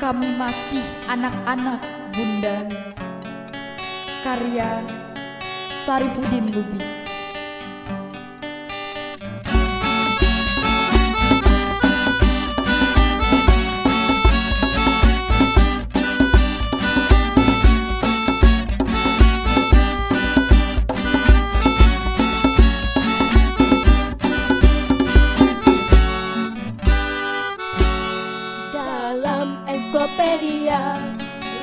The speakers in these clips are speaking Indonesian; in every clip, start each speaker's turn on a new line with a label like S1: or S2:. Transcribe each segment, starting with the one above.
S1: Kami masih anak-anak bunda. Karya Saripudin Lubis
S2: ensiklopedia.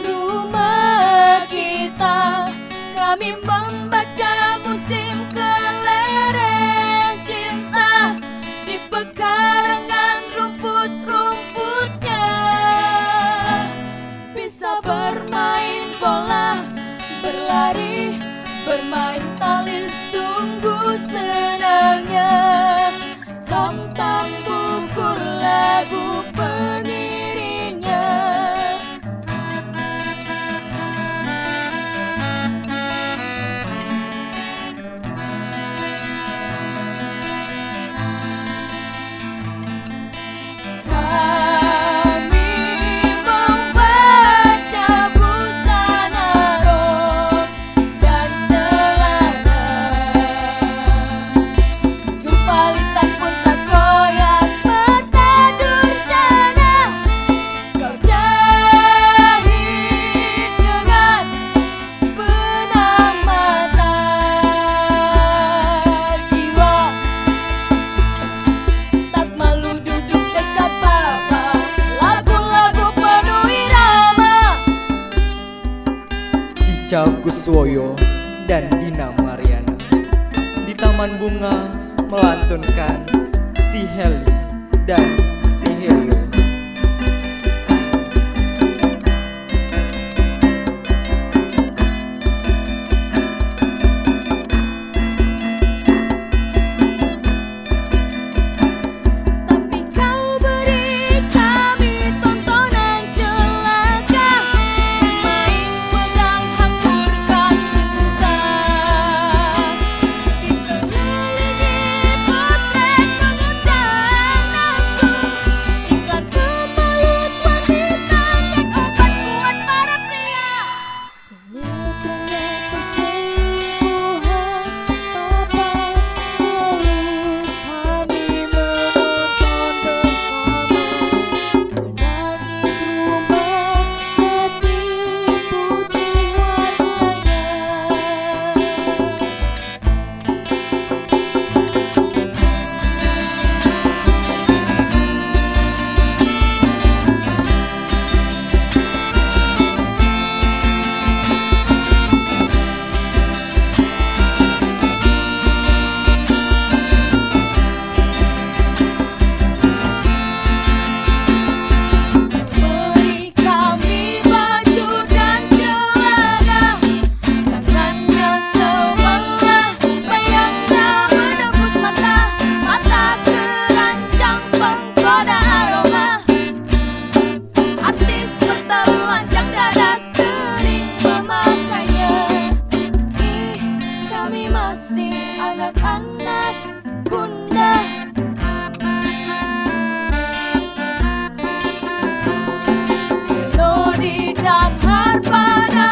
S2: Rumah kita. Kami membaca musim
S3: Cicau Kuswoyo dan Dina Mariana. Di Taman Bunga melantunkan si Heli dan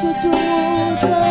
S3: cucumu